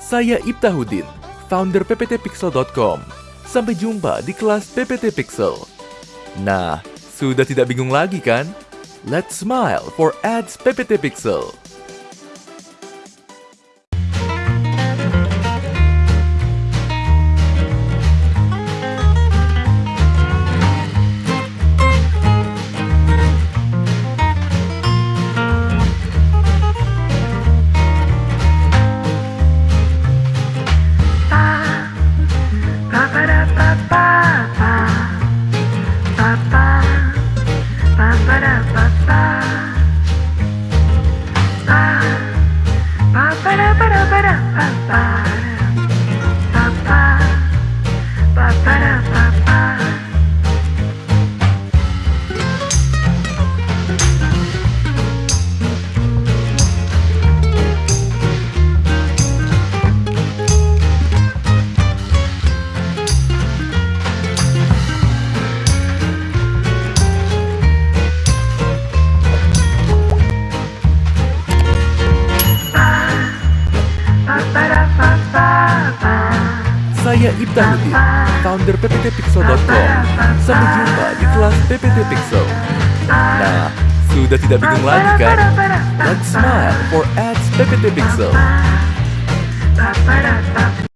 Saya Ibtahudin, founder pptpixel.com. Sampai jumpa di kelas PPT Pixel. Nah, sudah tidak bingung lagi kan? Let's smile for ads PPT Pixel. pa, pa. Saya Ibtahudin, founder pptpixel.com. Sampai jumpa di kelas PPT Pixel. Nah, sudah tidak bingung lagi kan? Let's smile for ads PPT Pixel.